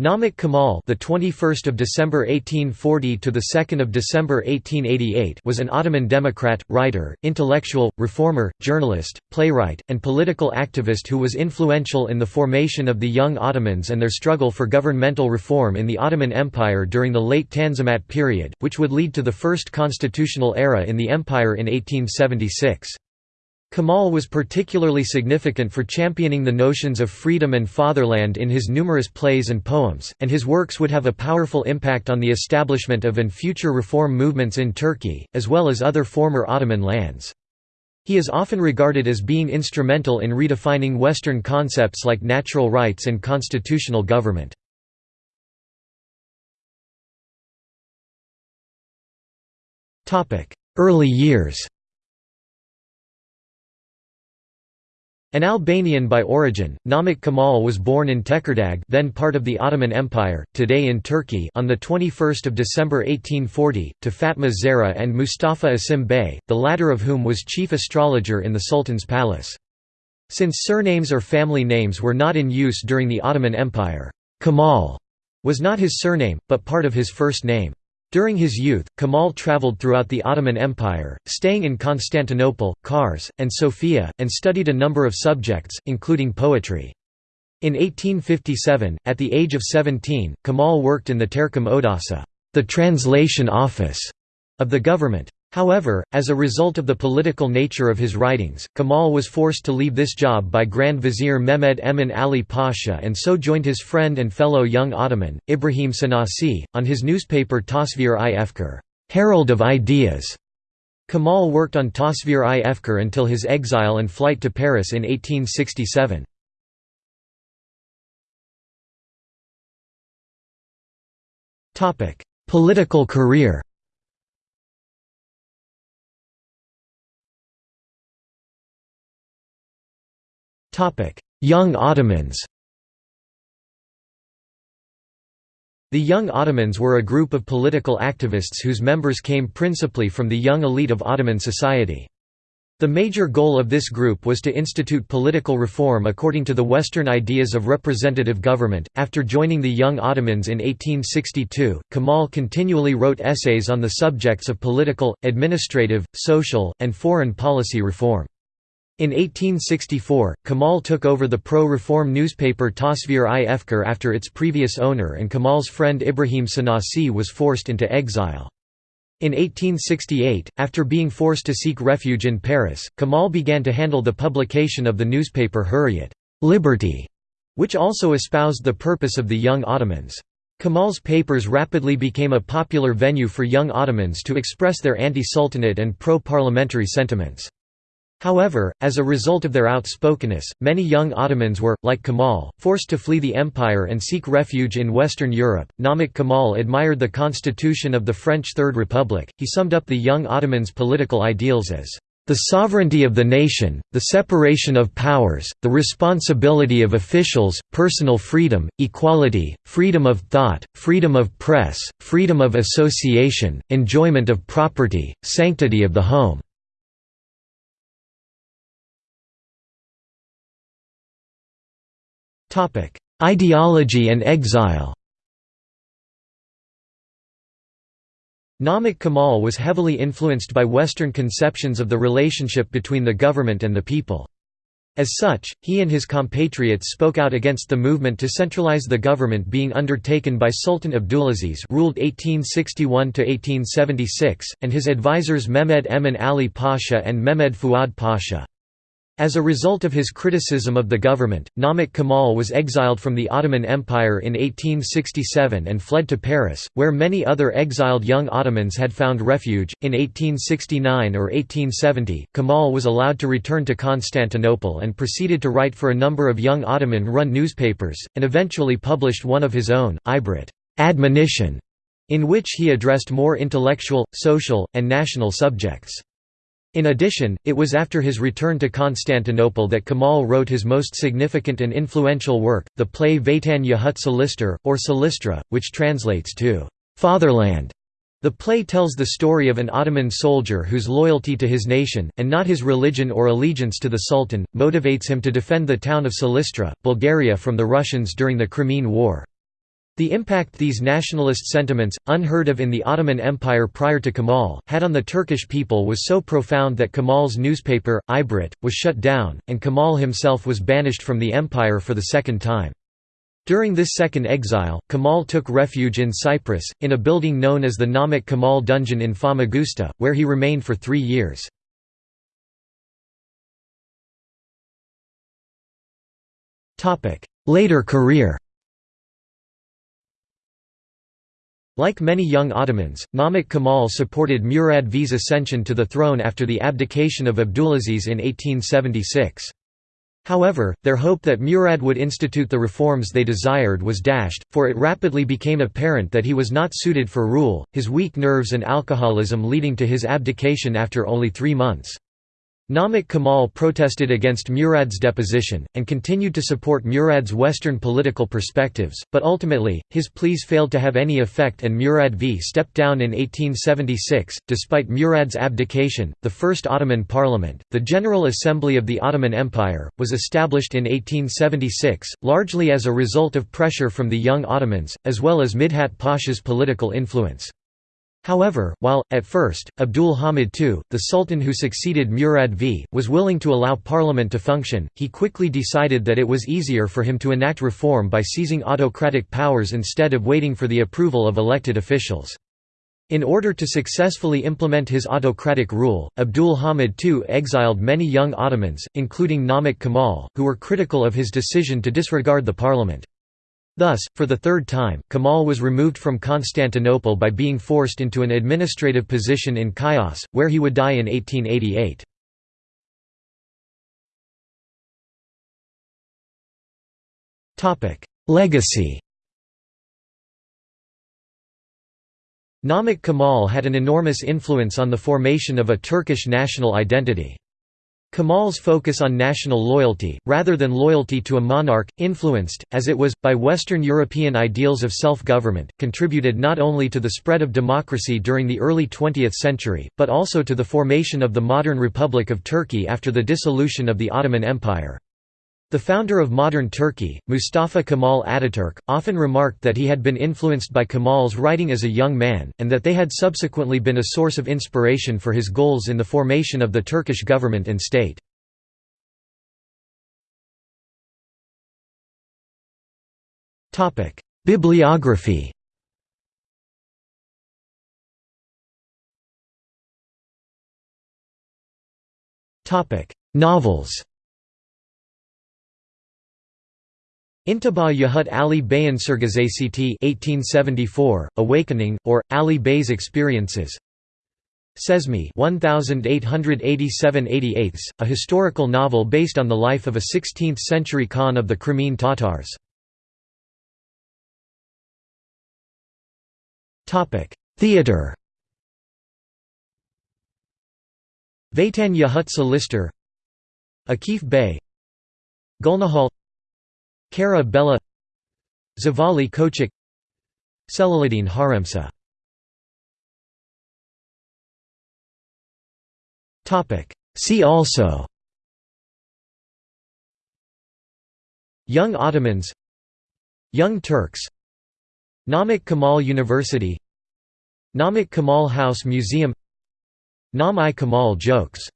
Namik Kemal, the 21st of December 1840 to the 2nd of December 1888, was an Ottoman Democrat, writer, intellectual, reformer, journalist, playwright, and political activist who was influential in the formation of the Young Ottomans and their struggle for governmental reform in the Ottoman Empire during the late Tanzimat period, which would lead to the first constitutional era in the empire in 1876. Kemal was particularly significant for championing the notions of freedom and fatherland in his numerous plays and poems, and his works would have a powerful impact on the establishment of and future reform movements in Turkey, as well as other former Ottoman lands. He is often regarded as being instrumental in redefining Western concepts like natural rights and constitutional government. Early years An Albanian by origin, Namik Kemal was born in Tekirdağ then part of the Ottoman Empire, today in Turkey on 21 December 1840, to Fatma Zehra and Mustafa Asim Bey, the latter of whom was chief astrologer in the Sultan's palace. Since surnames or family names were not in use during the Ottoman Empire, Kemal was not his surname, but part of his first name. During his youth, Kemal traveled throughout the Ottoman Empire, staying in Constantinople, Kars, and Sofia, and studied a number of subjects, including poetry. In 1857, at the age of 17, Kemal worked in the Tercüme Odası the translation office of the government. However, as a result of the political nature of his writings, Kemal was forced to leave this job by Grand Vizier Mehmed Emin Ali Pasha and so joined his friend and fellow young Ottoman, Ibrahim Şinasi, on his newspaper Tasvir-i Efkar Herald of Ideas". Kemal worked on Tasvir-i Efkar until his exile and flight to Paris in 1867. Political career Young Ottomans The Young Ottomans were a group of political activists whose members came principally from the young elite of Ottoman society. The major goal of this group was to institute political reform according to the Western ideas of representative government. After joining the Young Ottomans in 1862, Kemal continually wrote essays on the subjects of political, administrative, social, and foreign policy reform. In 1864, Kemal took over the pro-reform newspaper Tasvir-i Efkar after its previous owner and Kemal's friend Ibrahim Şinasi was forced into exile. In 1868, after being forced to seek refuge in Paris, Kemal began to handle the publication of the newspaper Hurriyet Liberty", which also espoused the purpose of the Young Ottomans. Kemal's papers rapidly became a popular venue for young Ottomans to express their anti-sultanate and pro-parliamentary sentiments. However, as a result of their outspokenness, many young Ottomans were, like Kemal, forced to flee the empire and seek refuge in Western Europe. Namik Kemal admired the constitution of the French Third Republic. He summed up the young Ottomans' political ideals as the sovereignty of the nation, the separation of powers, the responsibility of officials, personal freedom, equality, freedom of thought, freedom of press, freedom of association, enjoyment of property, sanctity of the home. Ideology and exile Namik Kemal was heavily influenced by Western conceptions of the relationship between the government and the people. As such, he and his compatriots spoke out against the movement to centralize the government being undertaken by Sultan Abdulaziz ruled 1861–1876, and his advisors Mehmed Emin Ali Pasha and Mehmed Fuad Pasha. As a result of his criticism of the government, Namik Kemal was exiled from the Ottoman Empire in 1867 and fled to Paris, where many other exiled young Ottomans had found refuge. In 1869 or 1870, Kemal was allowed to return to Constantinople and proceeded to write for a number of young Ottoman run newspapers, and eventually published one of his own, Ibret admonition, in which he addressed more intellectual, social, and national subjects. In addition, it was after his return to Constantinople that Kemal wrote his most significant and influential work, the play Vatan Yahut Silistre, or Silistra, which translates to «fatherland». The play tells the story of an Ottoman soldier whose loyalty to his nation, and not his religion or allegiance to the Sultan, motivates him to defend the town of Silistra, Bulgaria from the Russians during the Crimean War. The impact these nationalist sentiments, unheard of in the Ottoman Empire prior to Kemal, had on the Turkish people was so profound that Kemal's newspaper, Ibret, was shut down, and Kemal himself was banished from the empire for the second time. During this second exile, Kemal took refuge in Cyprus, in a building known as the Namık Kemal dungeon in Famagusta, where he remained for three years. Later career Like many young Ottomans, Namık Kemal supported Murad V's ascension to the throne after the abdication of Abdulaziz in 1876. However, their hope that Murad would institute the reforms they desired was dashed, for it rapidly became apparent that he was not suited for rule, his weak nerves and alcoholism leading to his abdication after only three months. Namık Kemal protested against Murad's deposition, and continued to support Murad's Western political perspectives, but ultimately, his pleas failed to have any effect and Murad V stepped down in 1876. Despite Murad's abdication, the First Ottoman Parliament, the General Assembly of the Ottoman Empire, was established in 1876, largely as a result of pressure from the young Ottomans, as well as Midhat Pasha's political influence. However, while, at first, Abdul Hamid II, the sultan who succeeded Murad V, was willing to allow parliament to function, he quickly decided that it was easier for him to enact reform by seizing autocratic powers instead of waiting for the approval of elected officials. In order to successfully implement his autocratic rule, Abdul Hamid II exiled many young Ottomans, including Namık Kemal, who were critical of his decision to disregard the parliament. Thus, for the third time, Kemal was removed from Constantinople by being forced into an administrative position in Chios, where he would die in 1888. Legacy Namık Kemal had an enormous influence on the formation of a Turkish national identity. Kemal's focus on national loyalty, rather than loyalty to a monarch, influenced, as it was, by Western European ideals of self-government, contributed not only to the spread of democracy during the early 20th century, but also to the formation of the modern Republic of Turkey after the dissolution of the Ottoman Empire. The founder of modern Turkey, Mustafa Kemal Ataturk, often remarked that he had been influenced by Kemal's writing as a young man, and that they had subsequently been a source of inspiration for his goals in the formation of the Turkish government and state. Bibliography Novels Intibah Yahut Ali Bayan Sergüzeşti 1874, Awakening, or, Ali Bay's Experiences Cezmi 1887 a historical novel based on the life of a 16th-century Khan of the Crimean Tatars. Theatre Vatan Yahut Silistre Akif Bey Gülnihal Kara Belâ Zavallı Çocuk Celaleddin Harzemşah. See also. Young Ottomans. Young Turks. Namik Kemal University. Namik Kemal House Museum. Nam-i Kemal jokes